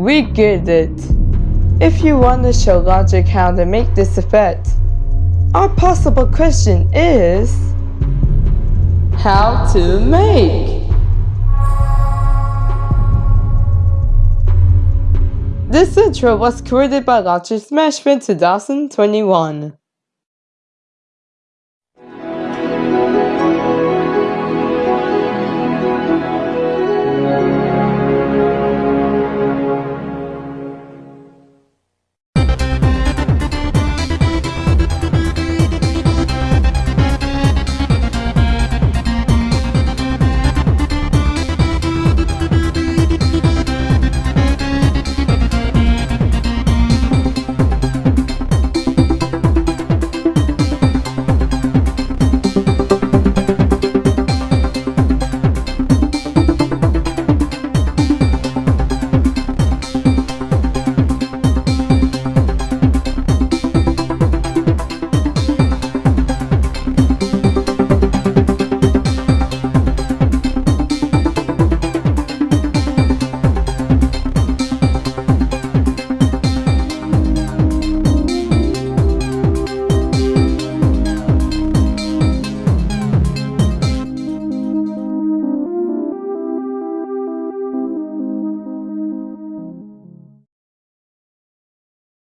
We get it. If you want to show logic how to make this effect, our possible question is how to make. This intro was created by Logic Smashville 2021.